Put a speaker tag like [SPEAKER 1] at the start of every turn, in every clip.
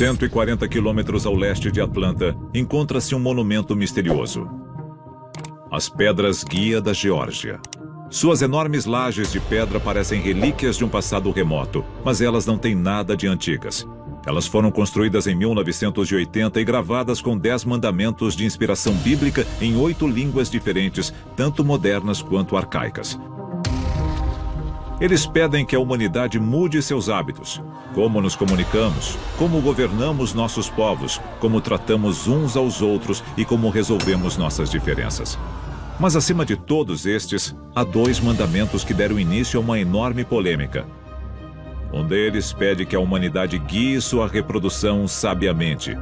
[SPEAKER 1] 140 quilômetros ao leste de Atlanta, encontra-se um monumento misterioso. As Pedras Guia da Geórgia. Suas enormes lajes de pedra parecem relíquias de um passado remoto, mas elas não têm nada de antigas. Elas foram construídas em 1980 e gravadas com dez mandamentos de inspiração bíblica em oito línguas diferentes, tanto modernas quanto arcaicas. Eles pedem que a humanidade mude seus hábitos, como nos comunicamos, como governamos nossos povos, como tratamos uns aos outros e como resolvemos nossas diferenças. Mas acima de todos estes, há dois mandamentos que deram início a uma enorme polêmica. Um deles pede que a humanidade guie sua reprodução sabiamente.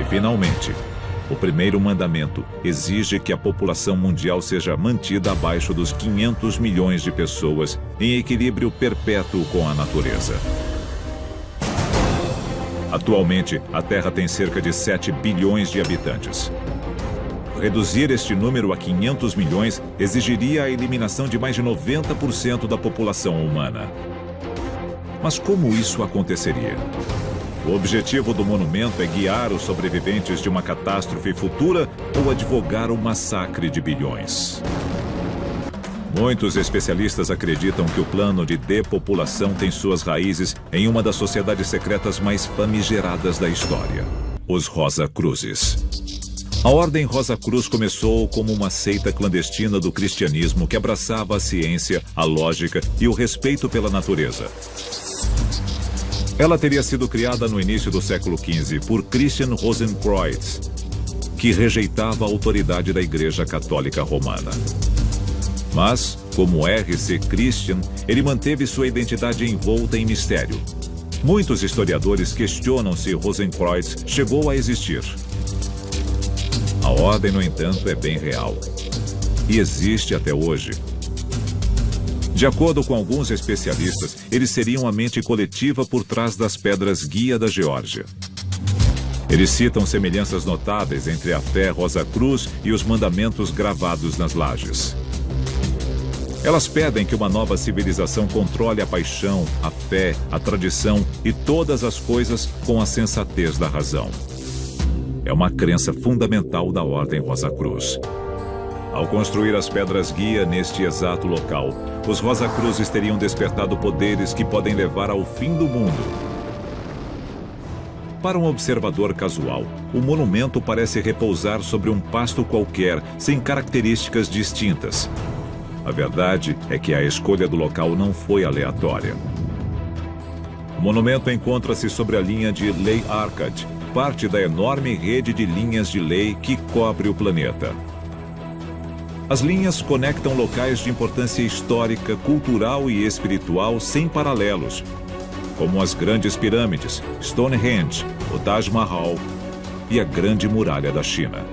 [SPEAKER 1] E, finalmente, o primeiro mandamento exige que a população mundial seja mantida abaixo dos 500 milhões de pessoas em equilíbrio perpétuo com a natureza. Atualmente, a Terra tem cerca de 7 bilhões de habitantes. Reduzir este número a 500 milhões exigiria a eliminação de mais de 90% da população humana. Mas como isso aconteceria? O objetivo do monumento é guiar os sobreviventes de uma catástrofe futura ou advogar o massacre de bilhões. Muitos especialistas acreditam que o plano de depopulação tem suas raízes em uma das sociedades secretas mais famigeradas da história, os Rosa Cruzes. A Ordem Rosa Cruz começou como uma seita clandestina do cristianismo que abraçava a ciência, a lógica e o respeito pela natureza. Ela teria sido criada no início do século XV por Christian Rosenkreuz, que rejeitava a autoridade da Igreja Católica Romana. Mas, como R.C. Christian, ele manteve sua identidade envolta em mistério. Muitos historiadores questionam se Rosenkreuz chegou a existir. A ordem, no entanto, é bem real. E existe até hoje, de acordo com alguns especialistas, eles seriam a mente coletiva por trás das pedras guia da Geórgia. Eles citam semelhanças notáveis entre a fé Rosa Cruz e os mandamentos gravados nas lajes. Elas pedem que uma nova civilização controle a paixão, a fé, a tradição e todas as coisas com a sensatez da razão. É uma crença fundamental da Ordem Rosa Cruz. Ao construir as pedras guia neste exato local, os Rosa Cruzes teriam despertado poderes que podem levar ao fim do mundo. Para um observador casual, o monumento parece repousar sobre um pasto qualquer, sem características distintas. A verdade é que a escolha do local não foi aleatória. O monumento encontra-se sobre a linha de Lei Arcad, parte da enorme rede de linhas de lei que cobre o planeta. As linhas conectam locais de importância histórica, cultural e espiritual sem paralelos, como as grandes pirâmides, Stonehenge, o Taj Mahal e a Grande Muralha da China.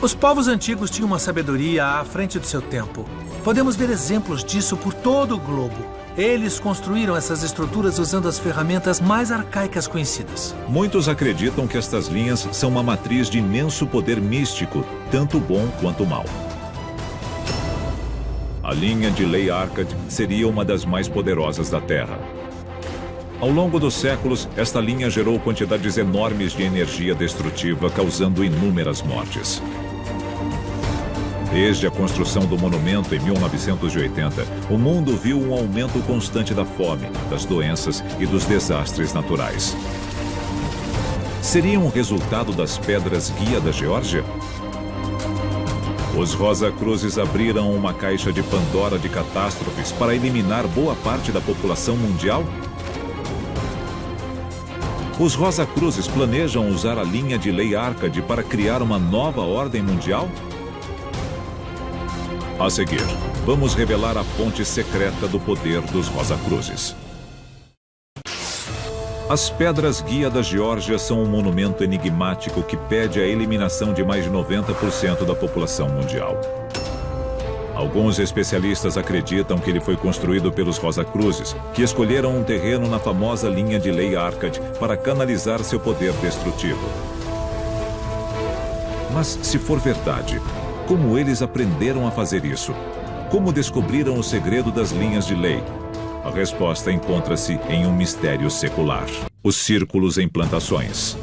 [SPEAKER 2] Os povos antigos tinham uma sabedoria à frente do seu tempo. Podemos ver exemplos disso por todo o globo. Eles construíram essas estruturas usando as ferramentas mais arcaicas conhecidas.
[SPEAKER 1] Muitos acreditam que estas linhas são uma matriz de imenso poder místico, tanto bom quanto mal. A linha de Lei Arcad seria uma das mais poderosas da Terra. Ao longo dos séculos, esta linha gerou quantidades enormes de energia destrutiva, causando inúmeras mortes. Desde a construção do monumento em 1980, o mundo viu um aumento constante da fome, das doenças e dos desastres naturais. Seria um resultado das pedras guia da Geórgia? Os Rosa Cruzes abriram uma caixa de Pandora de catástrofes para eliminar boa parte da população mundial? Os Rosa Cruzes planejam usar a linha de lei Arcade para criar uma nova ordem mundial? A seguir, vamos revelar a fonte secreta do poder dos Rosa Cruzes. As pedras guia da Geórgia são um monumento enigmático que pede a eliminação de mais de 90% da população mundial. Alguns especialistas acreditam que ele foi construído pelos Rosa Cruzes, que escolheram um terreno na famosa linha de Lei Arcad para canalizar seu poder destrutivo. Mas, se for verdade, como eles aprenderam a fazer isso? Como descobriram o segredo das linhas de lei? A resposta encontra-se em um mistério secular: os círculos em plantações.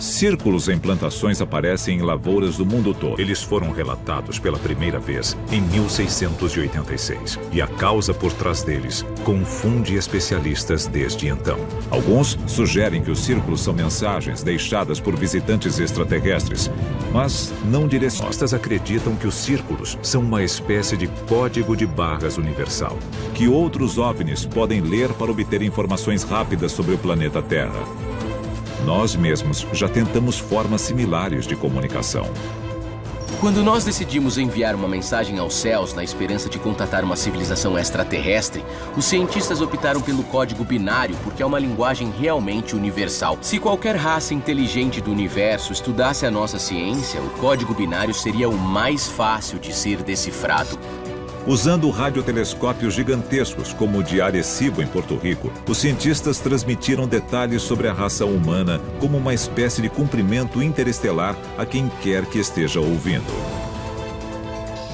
[SPEAKER 1] Círculos em plantações aparecem em lavouras do mundo todo. Eles foram relatados pela primeira vez em 1686. E a causa por trás deles confunde especialistas desde então. Alguns sugerem que os círculos são mensagens deixadas por visitantes extraterrestres, mas não direcionistas acreditam que os círculos são uma espécie de código de barras universal, que outros OVNIs podem ler para obter informações rápidas sobre o planeta Terra. Nós mesmos já tentamos formas similares de comunicação.
[SPEAKER 3] Quando nós decidimos enviar uma mensagem aos céus na esperança de contatar uma civilização extraterrestre, os cientistas optaram pelo código binário porque é uma linguagem realmente universal. Se qualquer raça inteligente do universo estudasse a nossa ciência, o código binário seria o mais fácil de ser decifrado.
[SPEAKER 1] Usando radiotelescópios gigantescos, como o de Arecibo, em Porto Rico, os cientistas transmitiram detalhes sobre a raça humana como uma espécie de cumprimento interestelar a quem quer que esteja ouvindo.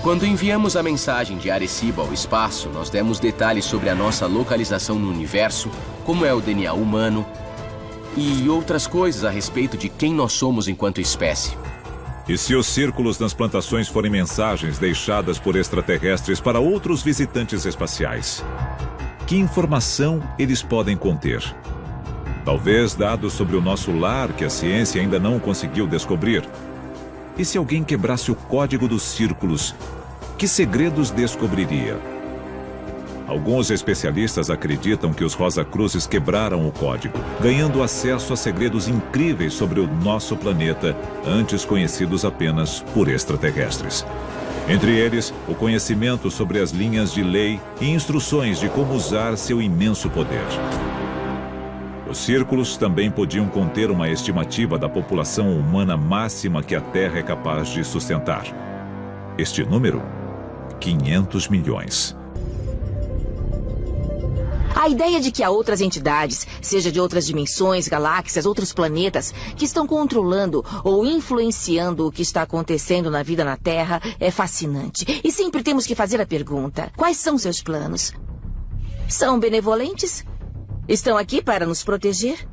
[SPEAKER 3] Quando enviamos a mensagem de Arecibo ao espaço, nós demos detalhes sobre a nossa localização no universo, como é o DNA humano e outras coisas a respeito de quem nós somos enquanto espécie.
[SPEAKER 1] E se os círculos nas plantações forem mensagens deixadas por extraterrestres para outros visitantes espaciais? Que informação eles podem conter? Talvez dados sobre o nosso lar que a ciência ainda não conseguiu descobrir. E se alguém quebrasse o código dos círculos, que segredos descobriria? Alguns especialistas acreditam que os Rosa Cruzes quebraram o código, ganhando acesso a segredos incríveis sobre o nosso planeta, antes conhecidos apenas por extraterrestres. Entre eles, o conhecimento sobre as linhas de lei e instruções de como usar seu imenso poder. Os círculos também podiam conter uma estimativa da população humana máxima que a Terra é capaz de sustentar. Este número? 500 milhões.
[SPEAKER 4] A ideia de que há outras entidades, seja de outras dimensões, galáxias, outros planetas, que estão controlando ou influenciando o que está acontecendo na vida na Terra é fascinante. E sempre temos que fazer a pergunta: quais são seus planos? São benevolentes? Estão aqui para nos proteger?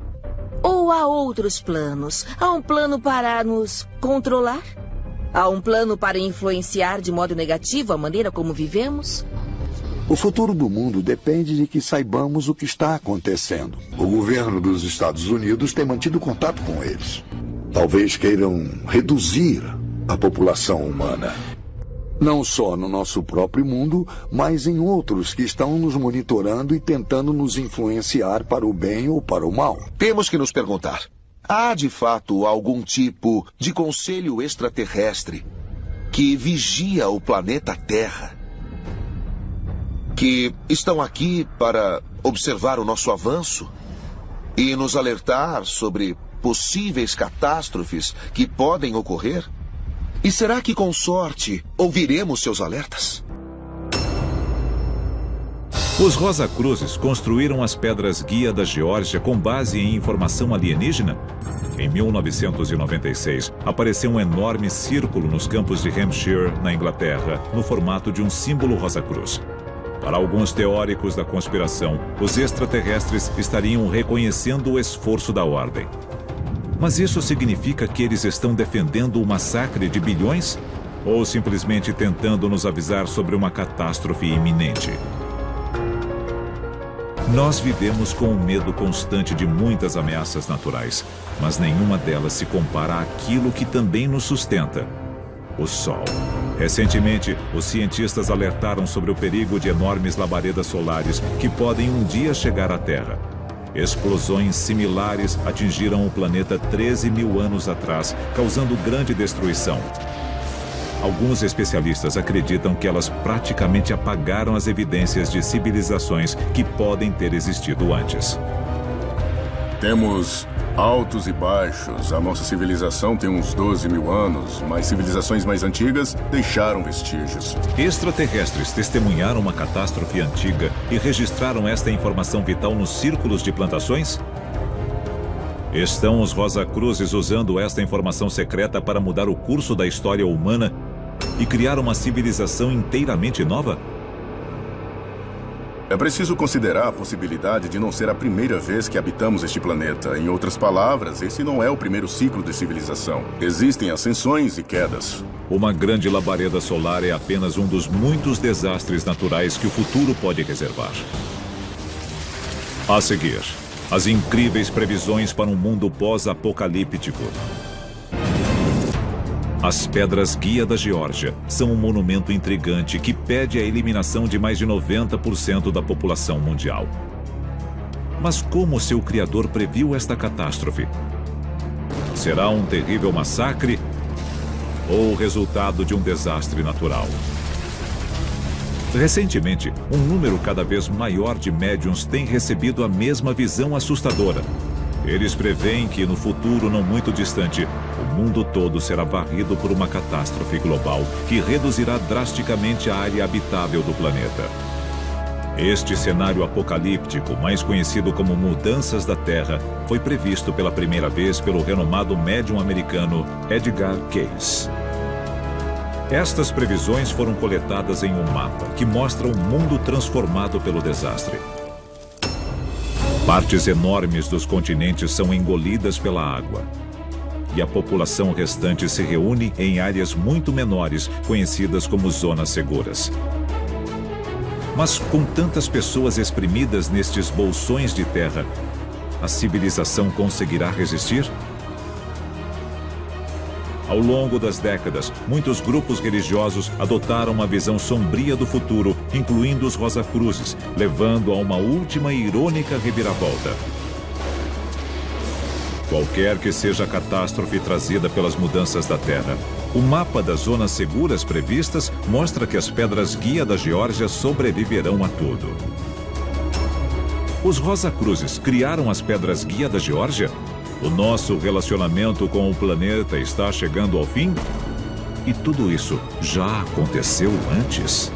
[SPEAKER 4] Ou há outros planos? Há um plano para nos controlar? Há um plano para influenciar de modo negativo a maneira como vivemos?
[SPEAKER 5] O futuro do mundo depende de que saibamos o que está acontecendo.
[SPEAKER 6] O governo dos Estados Unidos tem mantido contato com eles. Talvez queiram reduzir a população humana.
[SPEAKER 5] Não só no nosso próprio mundo, mas em outros que estão nos monitorando e tentando nos influenciar para o bem ou para o mal.
[SPEAKER 7] Temos que nos perguntar: há de fato algum tipo de conselho extraterrestre que vigia o planeta Terra? Que estão aqui para observar o nosso avanço e nos alertar sobre possíveis catástrofes que podem ocorrer? E será que, com sorte, ouviremos seus alertas?
[SPEAKER 1] Os Rosa Cruzes construíram as pedras guia da Geórgia com base em informação alienígena? Em 1996, apareceu um enorme círculo nos campos de Hampshire, na Inglaterra, no formato de um símbolo Rosa Cruz. Para alguns teóricos da conspiração, os extraterrestres estariam reconhecendo o esforço da ordem. Mas isso significa que eles estão defendendo o massacre de bilhões? Ou simplesmente tentando nos avisar sobre uma catástrofe iminente? Nós vivemos com o medo constante de muitas ameaças naturais, mas nenhuma delas se compara àquilo que também nos sustenta: o Sol. Recentemente, os cientistas alertaram sobre o perigo de enormes labaredas solares que podem um dia chegar à Terra. Explosões similares atingiram o planeta 13 mil anos atrás, causando grande destruição. Alguns especialistas acreditam que elas praticamente apagaram as evidências de civilizações que podem ter existido antes.
[SPEAKER 8] Temos altos e baixos. A nossa civilização tem uns 12 mil anos, mas civilizações mais antigas deixaram vestígios.
[SPEAKER 1] Extraterrestres testemunharam uma catástrofe antiga e registraram esta informação vital nos círculos de plantações? Estão os Rosa Cruzes usando esta informação secreta para mudar o curso da história humana e criar uma civilização inteiramente nova?
[SPEAKER 8] É preciso considerar a possibilidade de não ser a primeira vez que habitamos este planeta. Em outras palavras, esse não é o primeiro ciclo de civilização. Existem ascensões e quedas.
[SPEAKER 1] Uma grande labareda solar é apenas um dos muitos desastres naturais que o futuro pode reservar. A seguir, as incríveis previsões para um mundo pós-apocalíptico. As Pedras Guia da Geórgia são um monumento intrigante que pede a eliminação de mais de 90% da população mundial. Mas como seu criador previu esta catástrofe? Será um terrível massacre ou o resultado de um desastre natural? Recentemente, um número cada vez maior de médiums tem recebido a mesma visão assustadora eles preveem que no futuro não muito distante, o mundo todo será varrido por uma catástrofe global que reduzirá drasticamente a área habitável do planeta. Este cenário apocalíptico, mais conhecido como Mudanças da Terra, foi previsto pela primeira vez pelo renomado médium americano Edgar Cayce. Estas previsões foram coletadas em um mapa que mostra um mundo transformado pelo desastre. Partes enormes dos continentes são engolidas pela água. E a população restante se reúne em áreas muito menores, conhecidas como zonas seguras. Mas com tantas pessoas exprimidas nestes bolsões de terra, a civilização conseguirá resistir? Ao longo das décadas, muitos grupos religiosos adotaram uma visão sombria do futuro, incluindo os Rosacruzes, levando a uma última e irônica reviravolta. Qualquer que seja a catástrofe trazida pelas mudanças da Terra, o mapa das zonas seguras previstas mostra que as pedras guia da Geórgia sobreviverão a tudo. Os Rosacruzes criaram as pedras guia da Geórgia? O nosso relacionamento com o planeta está chegando ao fim? E tudo isso já aconteceu antes?